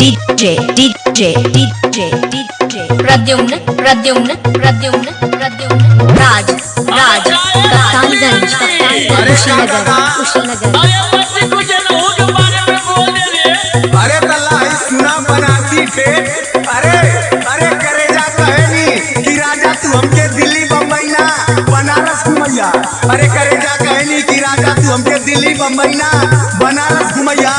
DJ DJ DJ DJ Pradyumna Pradyumna Pradyumna Pradyumna Raj Raj Kaptanganj Kaptanganj Kushinagar Kushinagar अरे बच्चे कुछ लहू के बारे में बोल दे रे अरे तल्ला ही सुना राजा हमके दिल्ली बम्बई ना बनारस घुमैया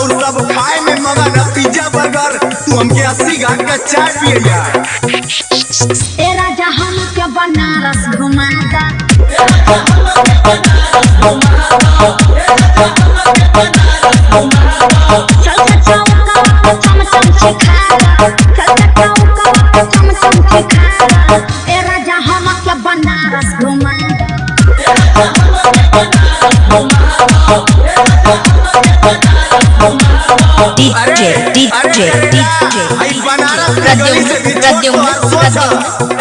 और सब खाए में मगन पिज्जा बर्गर। तू हमके अस्सी घाट का चाय पियैया ए राजा हम के बनारस के बनारस घुमाता तो हर सोचा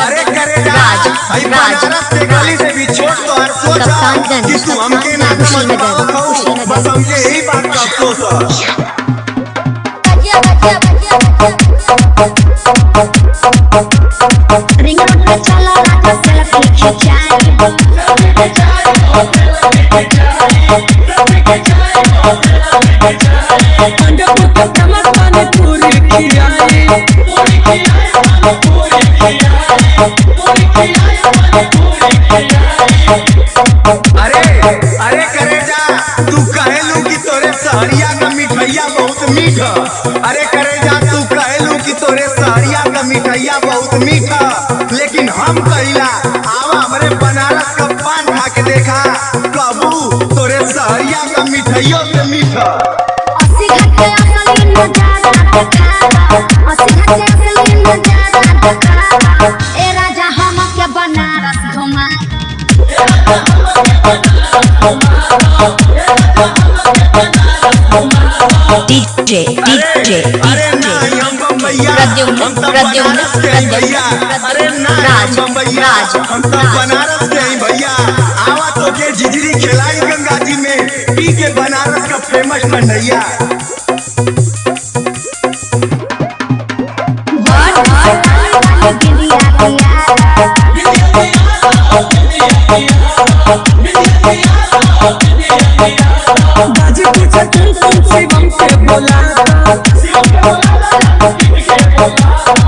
अरे करेजा राज, राज, तो कप्तानगंज, तू ना कप्तानगंज, कुशीनगर, बस हमके यही बात का अफसोस है रिंग रोड पे चला राजा सेल्फी खिंचाई अरे अरे करेजा, तू कहेलू कि तोरे सहरिया का मिठैया बहुत मीठा। अरे करेजा, तू कहेलू कि तोरे सहरिया का मिठैया बहुत मीठा। लेकिन हम कहिला आवा हमरे बनारस बनारस के भैया। आवा तो के जिजरी खिलाई गंगा जी में। पी के बनारस का फ़ेमस ठंडैया